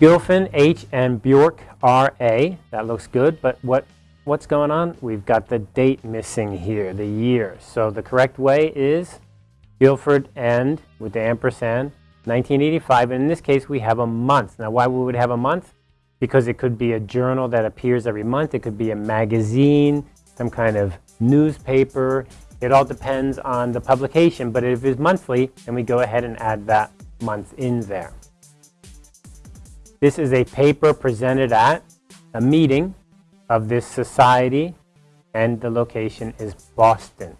Gilfin, H, and Bjork, R-A. That looks good, but what, what's going on? We've got the date missing here, the year. So the correct way is Guilford and, with the ampersand, 1985. And in this case, we have a month. Now, why we would have a month? Because it could be a journal that appears every month. It could be a magazine, some kind of newspaper. It all depends on the publication. But if it's monthly, then we go ahead and add that month in there. This is a paper presented at a meeting of this society, and the location is Boston.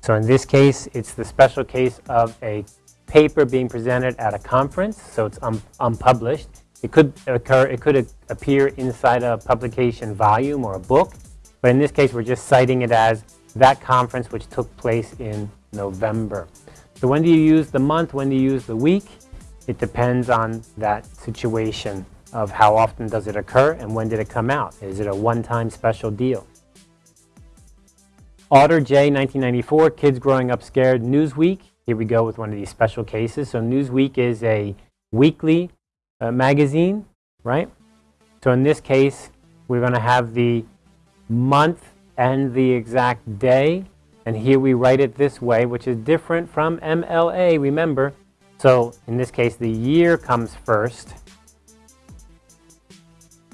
So in this case, it's the special case of a paper being presented at a conference, so it's un unpublished. It could occur, it could appear inside a publication volume or a book, but in this case, we're just citing it as that conference which took place in November. So when do you use the month? When do you use the week? It depends on that situation of how often does it occur and when did it come out. Is it a one-time special deal? Adler J, 1994, Kids Growing Up Scared, Newsweek. Here we go with one of these special cases. So Newsweek is a weekly uh, magazine, right? So in this case, we're going to have the month and the exact day. And here we write it this way, which is different from MLA, remember. So in this case, the year comes first.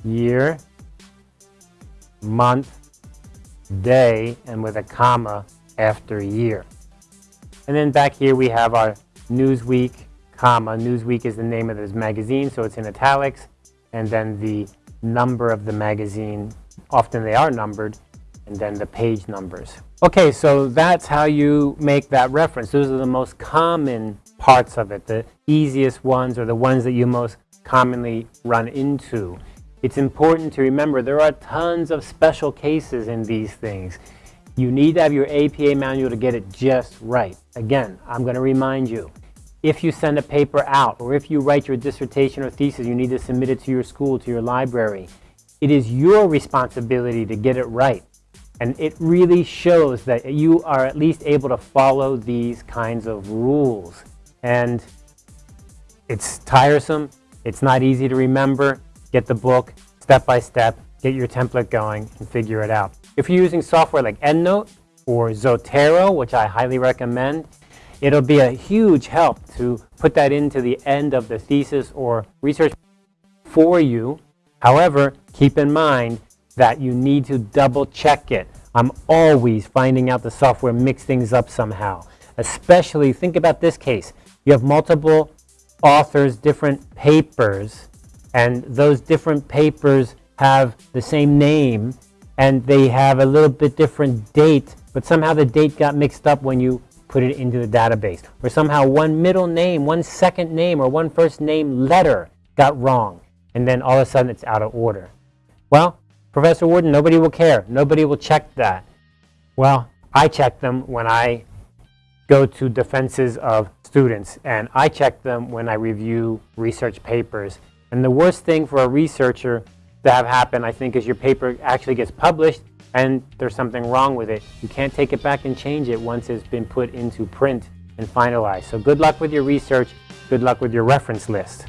Year, month, day, and with a comma after year. And then back here we have our Newsweek, comma. Newsweek is the name of this magazine, so it's in italics. And then the number of the magazine, often they are numbered, and then the page numbers. Okay, so that's how you make that reference. Those are the most common parts of it, the easiest ones or the ones that you most commonly run into. It's important to remember there are tons of special cases in these things. You need to have your APA manual to get it just right. Again, I'm going to remind you, if you send a paper out or if you write your dissertation or thesis, you need to submit it to your school, to your library. It is your responsibility to get it right. And it really shows that you are at least able to follow these kinds of rules. And it's tiresome. It's not easy to remember. Get the book step by step, get your template going, and figure it out. If you're using software like EndNote or Zotero, which I highly recommend, it'll be a huge help to put that into the end of the thesis or research for you. However, keep in mind that you need to double check it. I'm always finding out the software mix things up somehow. Especially, think about this case. You have multiple authors, different papers, and those different papers have the same name, and they have a little bit different date, but somehow the date got mixed up when you put it into the database. Or somehow one middle name, one second name, or one first name letter got wrong, and then all of a sudden it's out of order. Well, Professor Warden, nobody will care. Nobody will check that. Well, I check them when I go to defenses of students, and I check them when I review research papers. And the worst thing for a researcher to have happen, I think, is your paper actually gets published and there's something wrong with it. You can't take it back and change it once it's been put into print and finalized. So good luck with your research. Good luck with your reference list.